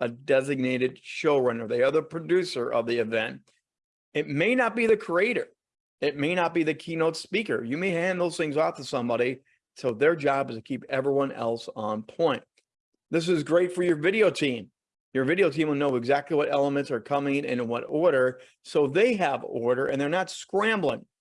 a designated showrunner. They are the producer of the event. It may not be the creator. It may not be the keynote speaker. You may hand those things off to somebody. So their job is to keep everyone else on point. This is great for your video team. Your video team will know exactly what elements are coming and in what order. So they have order and they're not scrambling.